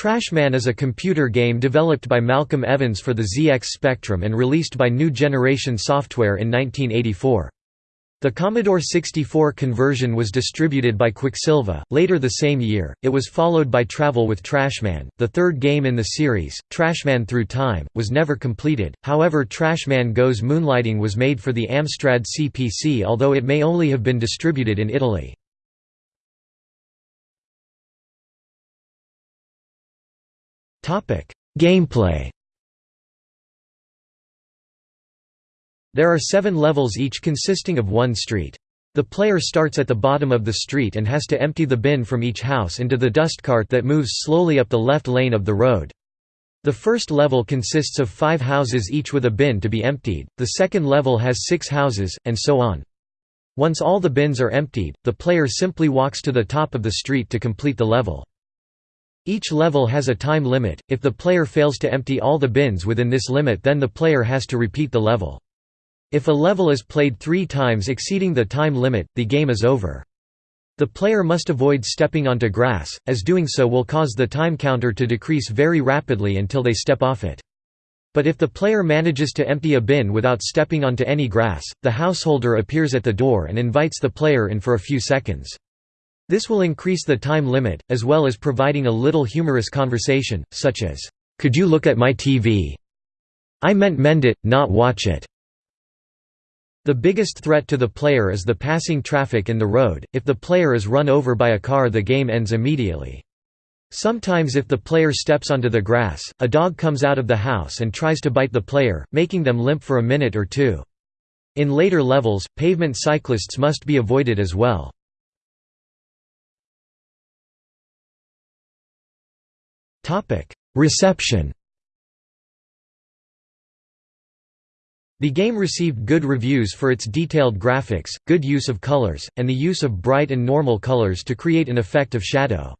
Trashman is a computer game developed by Malcolm Evans for the ZX Spectrum and released by New Generation Software in 1984. The Commodore 64 conversion was distributed by Quicksilva. Later the same year, it was followed by Travel with Trashman. The third game in the series, Trashman Through Time, was never completed. However, Trashman Goes Moonlighting was made for the Amstrad CPC, although it may only have been distributed in Italy. Gameplay There are seven levels each consisting of one street. The player starts at the bottom of the street and has to empty the bin from each house into the dust cart that moves slowly up the left lane of the road. The first level consists of five houses each with a bin to be emptied, the second level has six houses, and so on. Once all the bins are emptied, the player simply walks to the top of the street to complete the level. Each level has a time limit, if the player fails to empty all the bins within this limit then the player has to repeat the level. If a level is played three times exceeding the time limit, the game is over. The player must avoid stepping onto grass, as doing so will cause the time counter to decrease very rapidly until they step off it. But if the player manages to empty a bin without stepping onto any grass, the householder appears at the door and invites the player in for a few seconds. This will increase the time limit, as well as providing a little humorous conversation, such as, "'Could you look at my TV? I meant mend it, not watch it." The biggest threat to the player is the passing traffic in the road, if the player is run over by a car the game ends immediately. Sometimes if the player steps onto the grass, a dog comes out of the house and tries to bite the player, making them limp for a minute or two. In later levels, pavement cyclists must be avoided as well. Reception The game received good reviews for its detailed graphics, good use of colors, and the use of bright and normal colors to create an effect of shadow.